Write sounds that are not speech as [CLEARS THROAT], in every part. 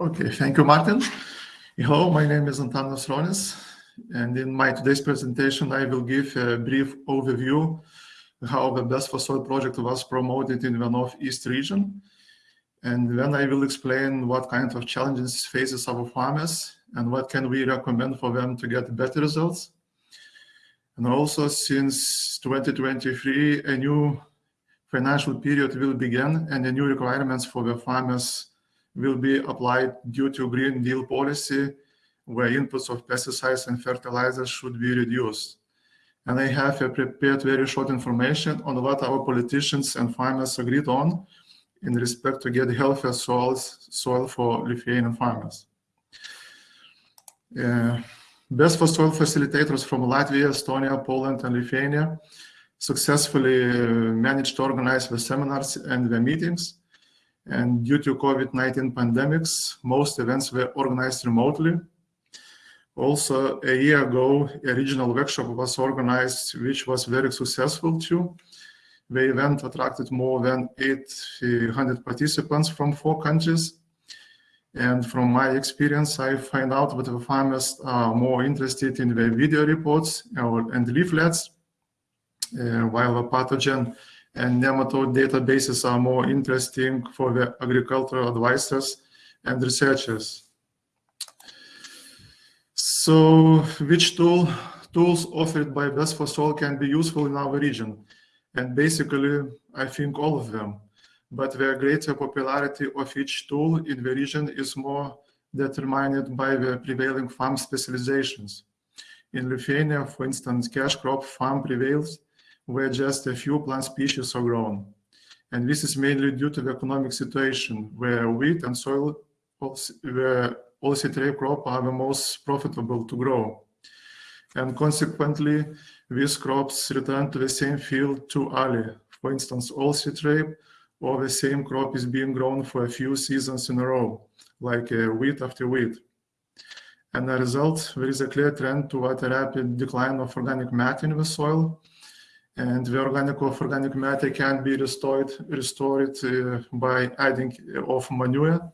Okay, thank you, Martin. Hello, my name is Antanas Ronis, and in my today's presentation, I will give a brief overview how the Best for Soil project was promoted in the Northeast region. And then I will explain what kind of challenges faces our farmers and what can we recommend for them to get better results. And also since 2023, a new financial period will begin and the new requirements for the farmers will be applied due to Green Deal policy where inputs of pesticides and fertilizers should be reduced. And I have prepared very short information on what our politicians and farmers agreed on in respect to get healthier soils, soil for Lithuanian farmers. Uh, Best for Soil facilitators from Latvia, Estonia, Poland, and Lithuania successfully uh, managed to organize the seminars and the meetings. And due to COVID-19 pandemics, most events were organized remotely. Also, a year ago, a regional workshop was organized, which was very successful too. The event attracted more than 800 participants from four countries. And from my experience, I find out that the farmers are more interested in the video reports and leaflets, uh, while the pathogen and nematode databases are more interesting for the agricultural advisors and researchers. So which tool, tools offered by Best for Soil can be useful in our region? And basically, I think all of them. But the greater popularity of each tool in the region is more determined by the prevailing farm specializations. In Lithuania, for instance, cash crop farm prevails, where just a few plant species are grown. And this is mainly due to the economic situation, where wheat and soil, where oilseed crop are the most profitable to grow. And consequently, these crops return to the same field too early. For instance, oilseed rape or the same crop is being grown for a few seasons in a row, like uh, wheat after wheat. And as a result, there is a clear trend toward a rapid decline of organic matter in the soil. And the organic of organic matter can be restored, restored uh, by adding of manure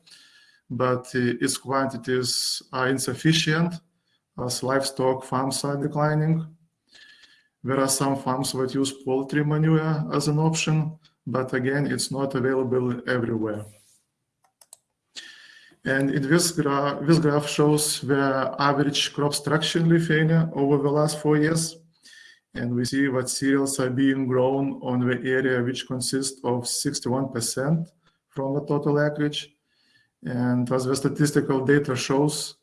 but its quantities are insufficient as livestock farms are declining. There are some farms that use poultry manure as an option, but again, it's not available everywhere. And in this, gra this graph shows the average crop structure in Lithuania over the last four years. And we see that cereals are being grown on the area which consists of 61% from the total acreage. And as the statistical data shows,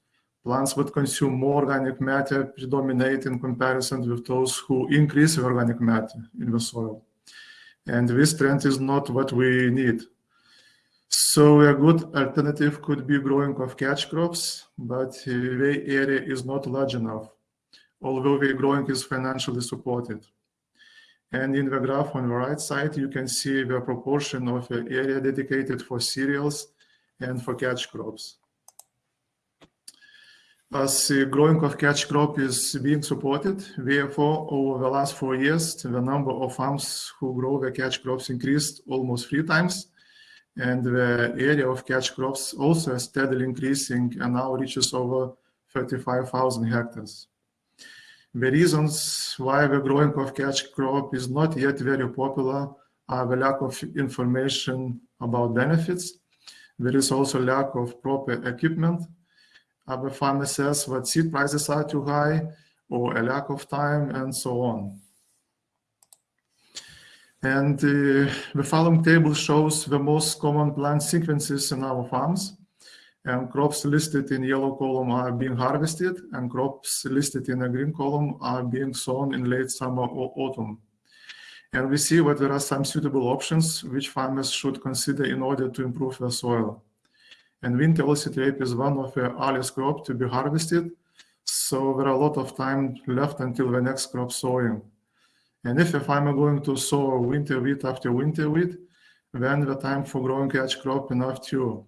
plants that consume more organic matter predominate in comparison with those who increase the organic matter in the soil. And this trend is not what we need. So a good alternative could be growing of catch crops, but the area is not large enough, although the growing is financially supported. And in the graph on the right side, you can see the proportion of the area dedicated for cereals and for catch crops. As the growing of catch crop is being supported, therefore, over the last four years, the number of farms who grow the catch crops increased almost three times, and the area of catch crops also steadily increasing and now reaches over 35,000 hectares. The reasons why the growing of catch crop is not yet very popular are the lack of information about benefits there is also lack of proper equipment. Other farmers says that seed prices are too high or a lack of time and so on. And uh, the following table shows the most common plant sequences in our farms. And crops listed in yellow column are being harvested and crops listed in a green column are being sown in late summer or autumn. And we see that there are some suitable options which farmers should consider in order to improve their soil. And winter oilseed rape is one of the earliest crop to be harvested, so there are a lot of time left until the next crop sowing. And if a farmer going to sow winter wheat after winter wheat, then the time for growing catch crop enough too.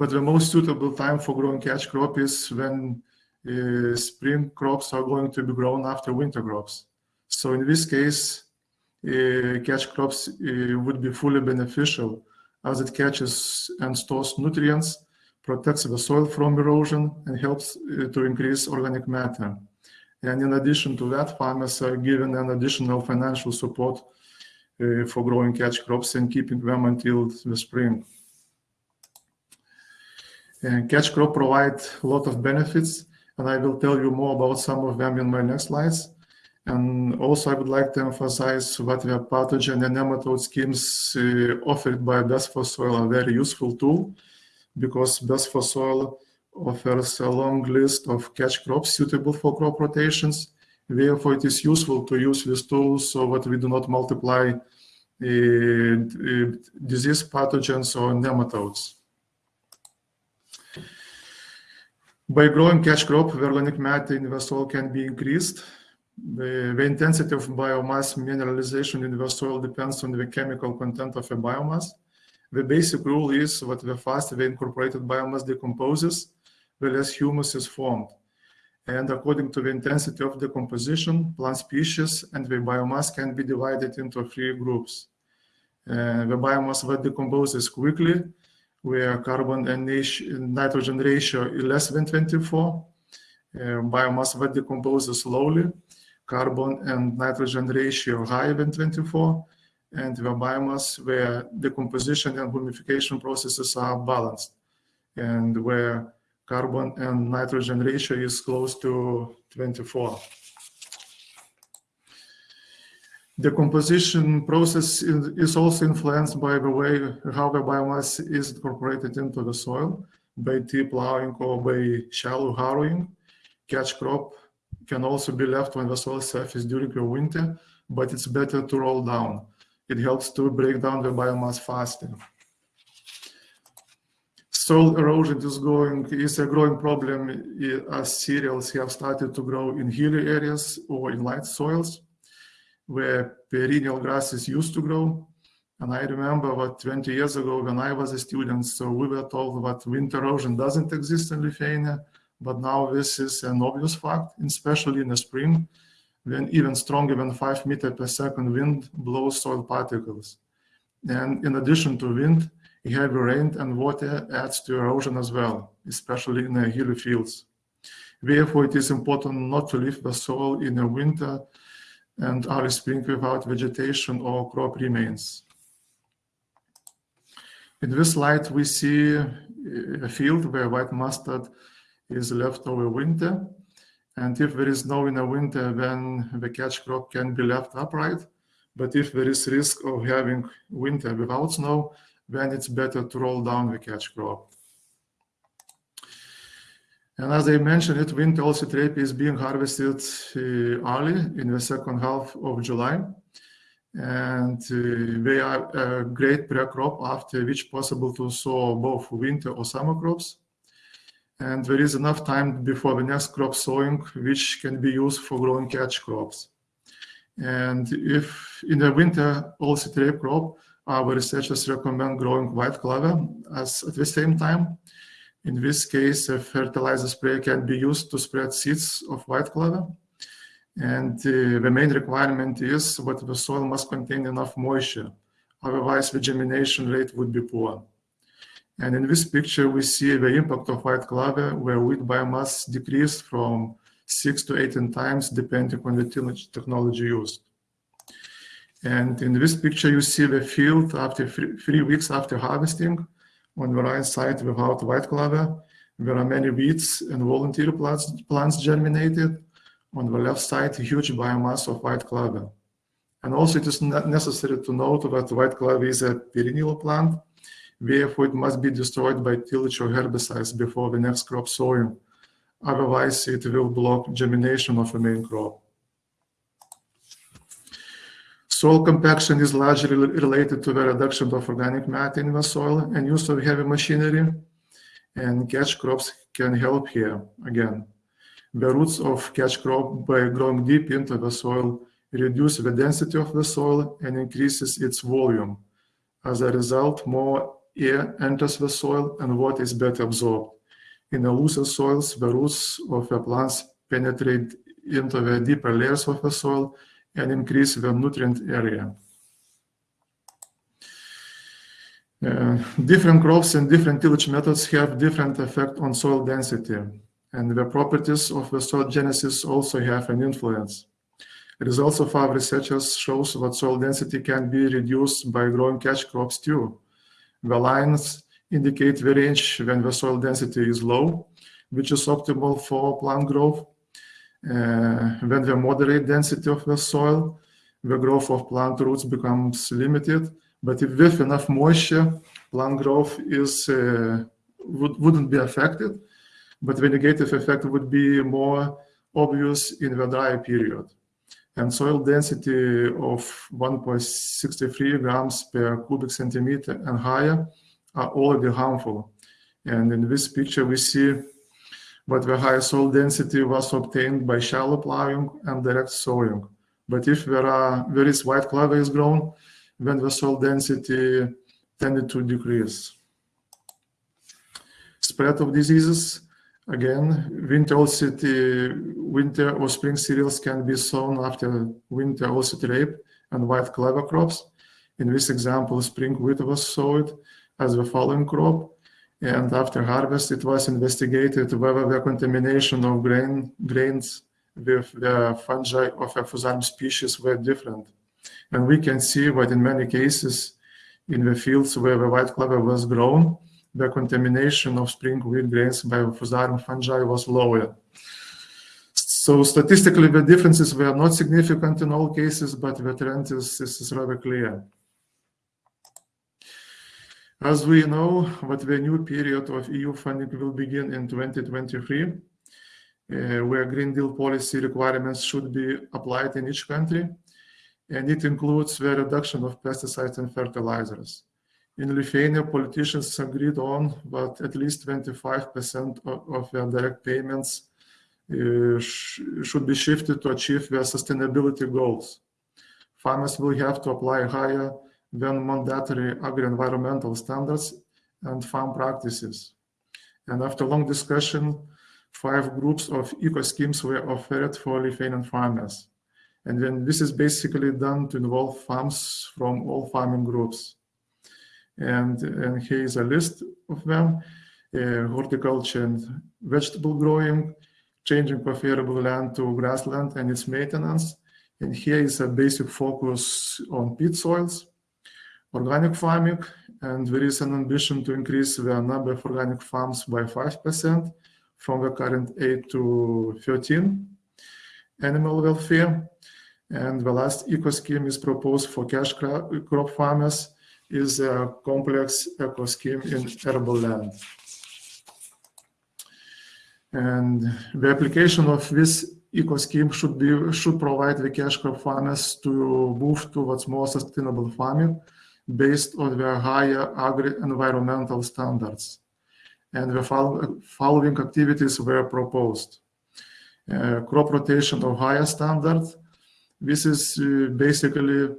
But the most suitable time for growing catch crop is when uh, spring crops are going to be grown after winter crops. So in this case, uh, catch crops uh, would be fully beneficial as it catches and stores nutrients protects the soil from erosion, and helps uh, to increase organic matter. And in addition to that, farmers are given an additional financial support uh, for growing catch crops and keeping them until the spring. And catch crop provide a lot of benefits, and I will tell you more about some of them in my next slides. And also, I would like to emphasize that the pathogen and nematode schemes uh, offered by Best for Soil are very useful tool because Best for Soil offers a long list of catch crops suitable for crop rotations. Therefore, it is useful to use these tools so that we do not multiply uh, uh, disease pathogens or nematodes. By growing catch crop, the organic matter in the soil can be increased. The, the, intensity of biomass mineralization in the soil depends on the chemical content of the biomass. The basic rule is that the faster the incorporated biomass decomposes, the less humus is formed. And according to the intensity of decomposition, plant species and the biomass can be divided into three groups. Uh, the biomass that decomposes quickly where carbon and nitrogen ratio is less than 24. Uh, biomass that decomposes slowly, carbon and nitrogen ratio higher than 24, and the biomass where decomposition and humification processes are balanced, and where carbon and nitrogen ratio is close to 24. The composition process is also influenced by the way how the biomass is incorporated into the soil by deep plowing or by shallow harrowing. Catch crop can also be left on the soil surface during the winter, but it's better to roll down. It helps to break down the biomass faster. Soil erosion is going is a growing problem eh, as cereals have started to grow in hilly areas or in light soils where perennial grasses used to grow. And I remember what 20 years ago when I was a student, so we were told that wind erosion doesn't exist in Lithuania, but now this is an obvious fact, especially in the spring, when even stronger than 5 meter per second wind blows soil particles. And in addition to wind, heavy rain and water adds to erosion as well, especially in the hilly fields. Therefore, it is important not to leave the soil in the winter and early spring without vegetation or crop remains. In this slide, we see uh, a field where white mustard is left over winter. And if there is snow in the winter, then the catch crop can be left upright. But if there is risk of having winter without snow, then it's better to roll down the catch crop. And as I mentioned it, winter oilseed rape is being harvested uh, early in the second half of July. And uh, they are a great pre-crop after which possible to sow both winter or summer crops. And there is enough time before the next crop sowing, which can be used for growing catch crops. And if in the winter oilseed rape crop, our researchers recommend growing white clover as at the same time in this case, a fertilizer spray can be used to spread seeds of white clover. And uh, the main requirement is that the soil must contain enough moisture. Otherwise, the germination rate would be poor. And in this picture, we see the impact of white clover, where wheat biomass decreased from 6 to 18 times, depending on the technology used. And in this picture, you see the field after three, three weeks after harvesting, on the right side without white clover, there are many weeds and volunteer plants, plants germinated. On the left side, huge biomass of white clover. And also it is necessary to note that white clover is a perennial plant, therefore it must be destroyed by tillage or herbicides before the next crop sowing. Otherwise, it will block germination of the main crop. Soil compaction is largely related to the reduction of organic matter in the soil and use of heavy machinery, and catch crops can help here again. The roots of catch crop by growing deep into the soil reduce the density of the soil and increases its volume. As a result, more air enters the soil and water is better absorbed. In the looser soils, the roots of the plants penetrate into the deeper layers of the soil and increase the nutrient area. Uh, different crops and different tillage methods have different effect on soil density, and the properties of the soil genesis also have an influence. Results of our researchers shows that soil density can be reduced by growing catch crops too. The lines indicate the range when the soil density is low, which is optimal for plant growth. Uh, when the moderate density of the soil, the growth of plant roots becomes limited. But if with enough moisture, plant growth is uh, would, wouldn't be affected. But the negative effect would be more obvious in the dry period. And soil density of 1.63 grams per cubic centimeter and higher are already harmful. And in this picture, we see but the high soil density was obtained by shallow plowing and direct sowing. But if there, are, there is white clover is grown, then the soil density tended to decrease. Spread of diseases, again, winter winter or spring cereals can be sown after winter oilseed rape and white clover crops. In this example, spring wheat was sowed as the following crop, and after harvest, it was investigated whether the contamination of grain, grains with the fungi of a Fusarium species were different. And we can see that in many cases, in the fields where the white clover was grown, the contamination of spring wheat grains by Fusarium fungi was lower. So statistically, the differences were not significant in all cases, but the trend is, is rather clear. As we know, what the new period of EU funding will begin in 2023, uh, where Green Deal policy requirements should be applied in each country, and it includes the reduction of pesticides and fertilizers. In Lithuania, politicians agreed on that at least 25% of, of their direct payments uh, sh should be shifted to achieve their sustainability goals. Farmers will have to apply higher than mandatory agri-environmental standards and farm practices. And after long discussion, five groups of eco-schemes were offered for Lithuanian farmers. And then this is basically done to involve farms from all farming groups. And, and here is a list of them, uh, horticulture and vegetable growing, changing preferable land to grassland and its maintenance. And here is a basic focus on peat soils, organic farming, and there is an ambition to increase the number of organic farms by 5% from the current 8 to 13. Animal welfare, and the last eco scheme is proposed for cash crop farmers is a complex eco scheme in arable land. And the application of this eco scheme should be should provide the cash crop farmers to move towards more sustainable farming based on the higher agri-environmental standards. And the following activities were proposed. Uh, crop rotation of higher standards. This is uh, basically,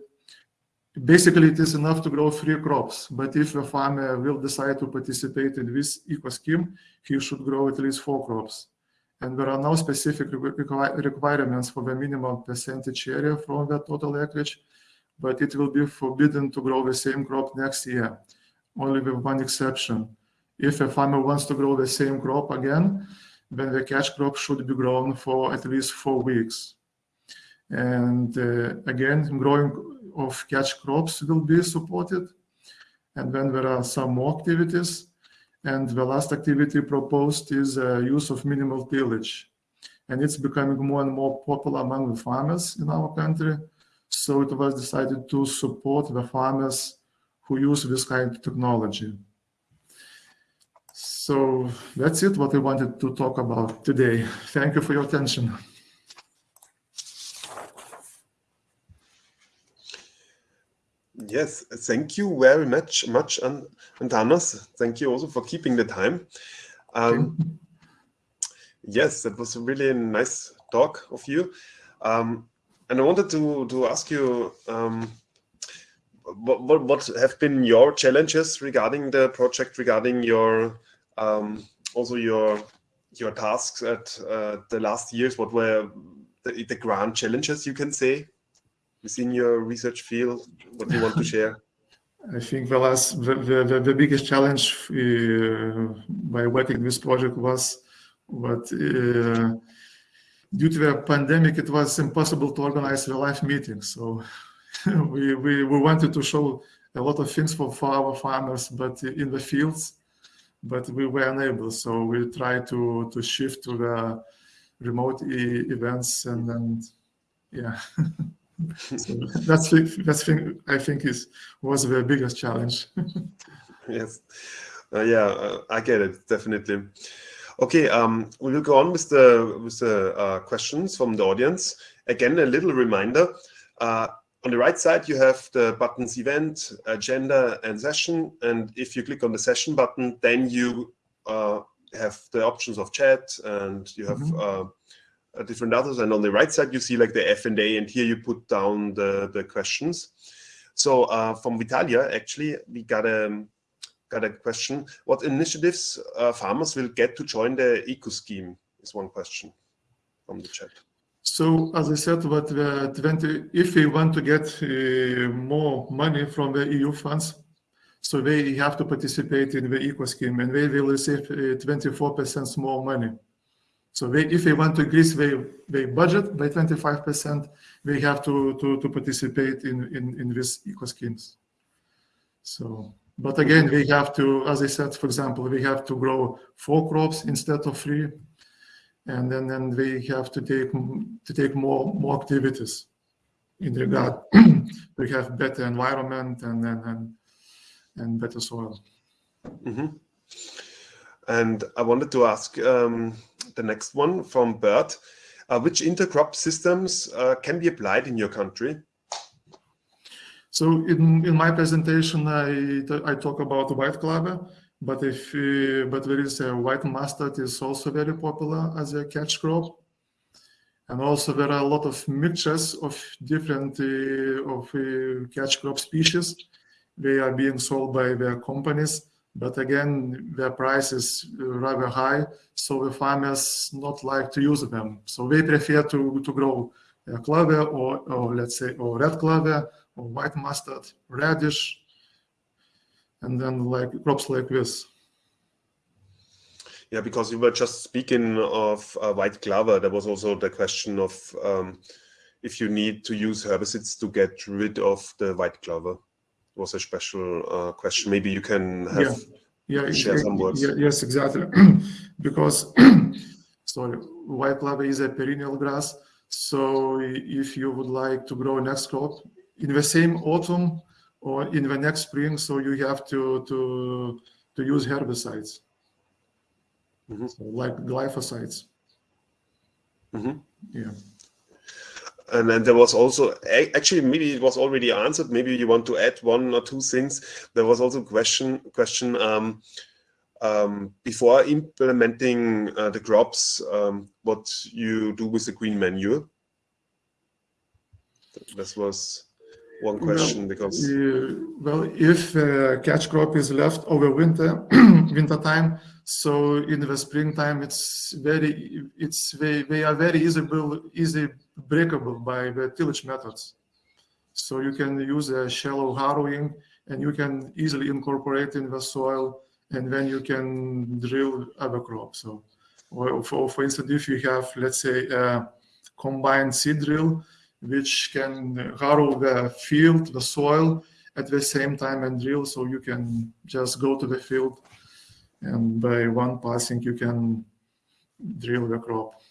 basically it is enough to grow three crops, but if a farmer will decide to participate in this eco scheme, he should grow at least four crops. And there are no specific requirements for the minimum percentage area from the total acreage, but it will be forbidden to grow the same crop next year, only with one exception. If a farmer wants to grow the same crop again, then the catch crop should be grown for at least four weeks. And uh, again, growing of catch crops will be supported. And then there are some more activities. And the last activity proposed is uh, use of minimal tillage. And it's becoming more and more popular among the farmers in our country. So it was decided to support the farmers who use this kind of technology. So that's it, what I wanted to talk about today. Thank you for your attention. Yes, thank you very much, much, and, and Hannes, thank you also for keeping the time. Um, yes, that was a really nice talk of you. Um, and I wanted to to ask you um, what, what, what have been your challenges regarding the project, regarding your um, also your your tasks at uh, the last years. What were the, the grand challenges you can say within your research field? What do you want to share? [LAUGHS] I think the last, the, the, the biggest challenge uh, by working this project was what uh, due to the pandemic, it was impossible to organize the live meetings. So [LAUGHS] we, we, we wanted to show a lot of things for, for our farmers, but in the fields, but we were unable. So we tried to, to shift to the remote e events and yeah. [LAUGHS] so that's that's thing I think is was the biggest challenge. [LAUGHS] yes, uh, yeah, uh, I get it definitely. Okay, um, we will go on with the with the uh, questions from the audience. Again, a little reminder. Uh, on the right side, you have the buttons event, agenda, and session. And if you click on the session button, then you uh, have the options of chat and you have mm -hmm. different others. And on the right side, you see like the F&A, and here you put down the, the questions. So uh, from Vitalia, actually, we got a, got a question. What initiatives uh, farmers will get to join the eco scheme is one question from the chat. So as I said, what the 20, if we want to get uh, more money from the EU funds, so they have to participate in the eco scheme and they will receive 24% uh, more money. So they, if they want to increase their, their budget by 25%, they have to, to, to participate in, in, in these eco schemes. So but again, we have to, as I said, for example, we have to grow four crops instead of three. And then, then we have to take to take more more activities in regard [CLEARS THROAT] to have better environment and and and, and better soil. Mm -hmm. And I wanted to ask um, the next one from Bert. Uh, which intercrop systems uh, can be applied in your country? So in, in my presentation, I, I talk about white clover, but if uh, but there is a white mustard is also very popular as a catch crop. And also there are a lot of mixtures of different uh, of uh, catch crop species. They are being sold by their companies, but again, their price is rather high, so the farmers not like to use them. So they prefer to, to grow a clover or, or let's say, or red clover or white mustard, radish, and then like crops like this. Yeah, because you were just speaking of uh, white clover, there was also the question of um, if you need to use herbicides to get rid of the white clover. It was a special uh, question. Maybe you can have yeah, yeah share some words. Yeah, yes, exactly. [CLEARS THROAT] because [CLEARS THROAT] sorry, white clover is a perennial grass. So if you would like to grow next crop, in the same autumn or in the next spring, so you have to to to use herbicides, mm -hmm. so like glyphosates. Mm -hmm. Yeah. And then there was also, actually, maybe it was already answered. Maybe you want to add one or two things. There was also a question, question um, um, before implementing uh, the crops, um, what you do with the green manure. This was one question well, because uh, well if uh, catch crop is left over winter [CLEARS THROAT] winter time so in the springtime it's very it's they, they are very easy easy breakable by the tillage methods. So you can use a shallow harrowing and you can easily incorporate in the soil and then you can drill other crops. So or for, for instance if you have let's say a combined seed drill which can harrow the field, the soil at the same time and drill. So you can just go to the field and by one passing you can drill the crop.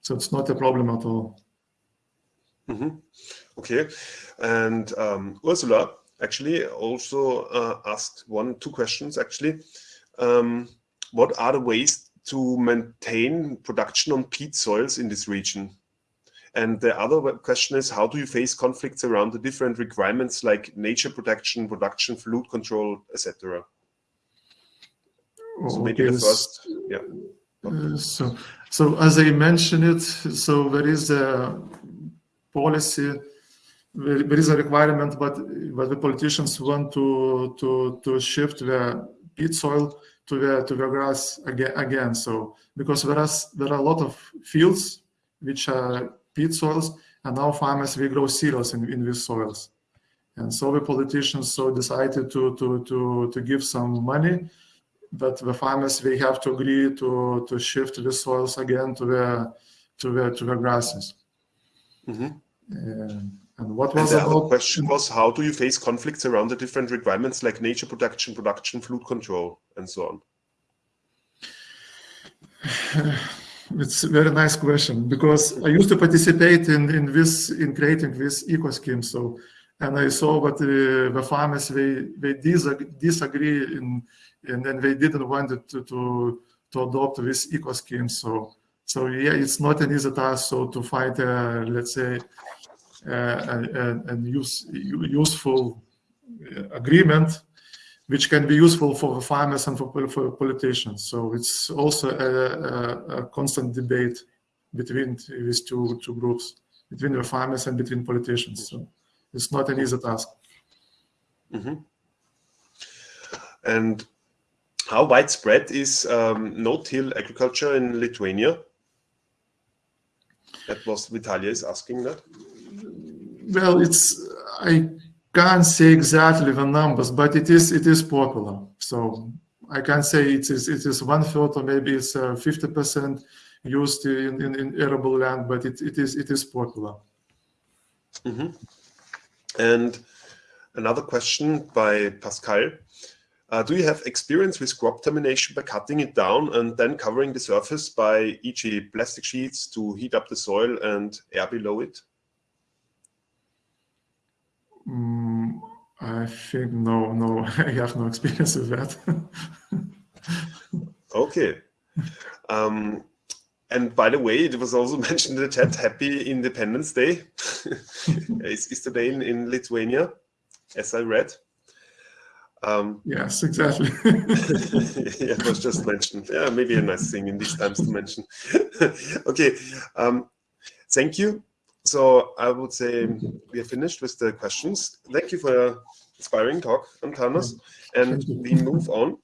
So it's not a problem at all. Mm -hmm. Okay. And um, Ursula actually also uh, asked one, two questions actually. Um, what are the ways to maintain production on peat soils in this region? And the other question is, how do you face conflicts around the different requirements like nature protection, production, flood control, etc.? So maybe the first, yeah. Uh, so, so as I mentioned it, so there is a policy, there, there is a requirement, but but the politicians want to to to shift the peat soil to the to the grass again. Again, so because there are there are a lot of fields which are peat soils, and now farmers we grow cereals in, in these soils. And so the politicians so decided to to to to give some money, but the farmers they have to agree to to shift the soils again to the to the to the grasses. Mhm. And, and what And was the other about question was, how do you face conflicts around the different requirements like nature protection, production, flood control, and so on? [SIGHS] [LAUGHS] It's a very nice question because I used to participate in, in this in creating this eco scheme. So, and I saw that the, the farmers they they disagree, disagree in, and then they didn't want it to, to to adopt this eco scheme. So, so yeah, it's not an easy task. So to find a let's say uh, a, a, use, useful uh, agreement which can be useful for farmers and for, for politicians. So it's also a, a, a, constant debate between these two, two groups, between the farmers and between politicians. So it's not an easy task. Mm -hmm. And how widespread is um, no-till agriculture in Lithuania? That was Vitalia is asking that. Well, it's I can't say exactly the numbers, but it is it is popular. So I can't say it is it is one third or maybe it's uh, fifty percent used in, in, in, arable land, but it, it is it is popular. Mm -hmm. And another question by Pascal. Uh, do you have experience with crop termination by cutting it down and then covering the surface by e.g. plastic sheets to heat up the soil and air below it? Mm, I think no, no, [LAUGHS] I have no experience with that. [LAUGHS] okay. Um, and by the way, it was also [LAUGHS] mentioned in the chat, happy Independence Day. is, is Day in, in Lithuania, as I read. Um, yes, exactly. yeah, it was just mentioned. Yeah, maybe a nice thing in these times to mention. okay, um, thank you so I would say we are finished with the questions. Thank you for your inspiring talk, Antanas. And we move on